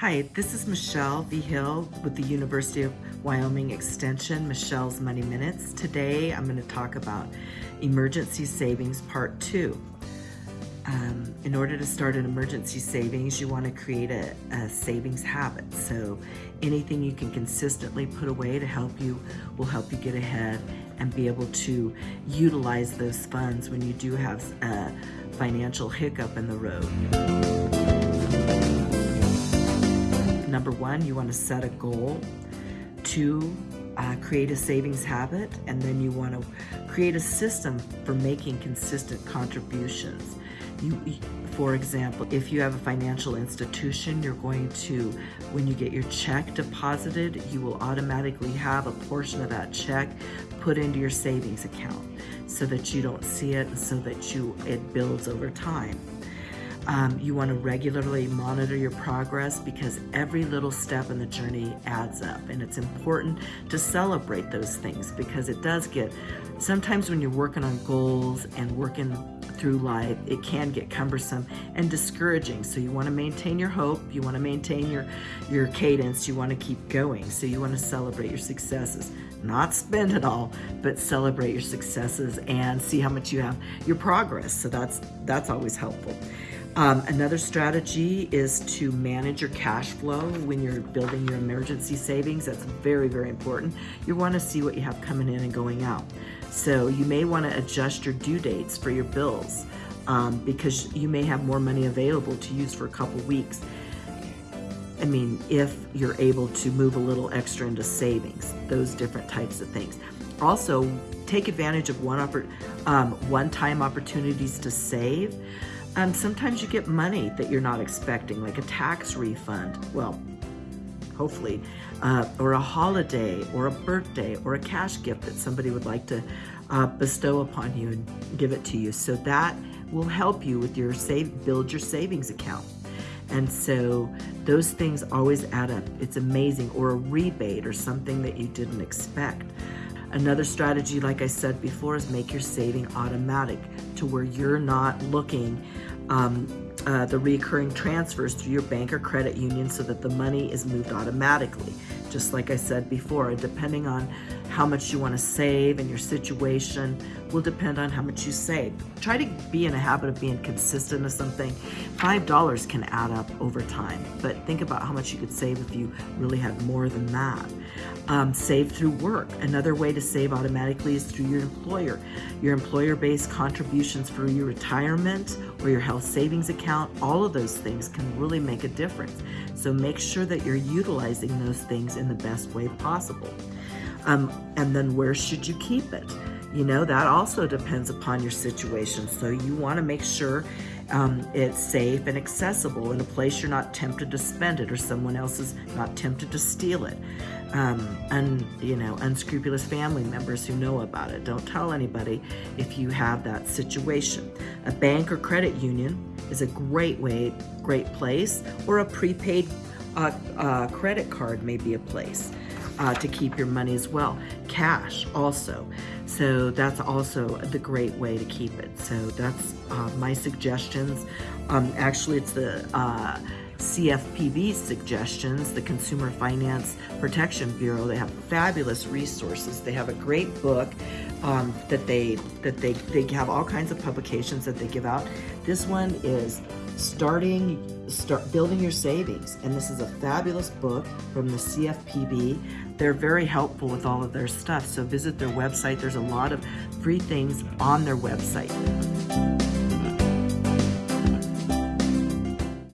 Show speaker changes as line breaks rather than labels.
Hi, this is Michelle V. Hill with the University of Wyoming Extension, Michelle's Money Minutes. Today I'm going to talk about Emergency Savings Part 2. Um, in order to start an emergency savings, you want to create a, a savings habit. So anything you can consistently put away to help you will help you get ahead and be able to utilize those funds when you do have a financial hiccup in the road. Number one, you want to set a goal. Two, uh, create a savings habit. And then you want to create a system for making consistent contributions. You, for example, if you have a financial institution, you're going to, when you get your check deposited, you will automatically have a portion of that check put into your savings account so that you don't see it and so that you it builds over time. Um, you want to regularly monitor your progress because every little step in the journey adds up and it's important to celebrate those things because it does get, sometimes when you're working on goals and working through life, it can get cumbersome and discouraging. So you want to maintain your hope, you want to maintain your, your cadence, you want to keep going. So you want to celebrate your successes, not spend it all, but celebrate your successes and see how much you have, your progress. So that's, that's always helpful. Um, another strategy is to manage your cash flow when you're building your emergency savings. That's very, very important. You want to see what you have coming in and going out. So you may want to adjust your due dates for your bills um, because you may have more money available to use for a couple weeks. I mean, if you're able to move a little extra into savings, those different types of things. Also, take advantage of one um, one-time opportunities to save. Um, sometimes you get money that you're not expecting, like a tax refund. Well, hopefully, uh, or a holiday, or a birthday, or a cash gift that somebody would like to uh, bestow upon you and give it to you. So that will help you with your save, build your savings account. And so those things always add up. It's amazing, or a rebate or something that you didn't expect. Another strategy, like I said before, is make your saving automatic to where you're not looking um, uh, the recurring transfers through your bank or credit union so that the money is moved automatically. Just like I said before, depending on how much you want to save and your situation will depend on how much you save. Try to be in a habit of being consistent with something. $5 can add up over time, but think about how much you could save if you really had more than that. Um, save through work. Another way to save automatically is through your employer. Your employer-based contributions for your retirement or your health savings account, all of those things can really make a difference. So make sure that you're utilizing those things in the best way possible. Um, and then where should you keep it? You know, that also depends upon your situation. So you want to make sure um, it's safe and accessible in a place you're not tempted to spend it or someone else is not tempted to steal it. Um, and you know, unscrupulous family members who know about it. Don't tell anybody if you have that situation. A bank or credit union is a great way, great place, or a prepaid uh, uh, credit card may be a place uh, to keep your money as well. Cash also. So that's also the great way to keep it. So that's uh, my suggestions. Um, actually, it's the uh, CFPB suggestions, the Consumer Finance Protection Bureau. They have fabulous resources. They have a great book um, that they that they they have all kinds of publications that they give out. This one is starting start building your savings. And this is a fabulous book from the CFPB they're very helpful with all of their stuff. So visit their website. There's a lot of free things on their website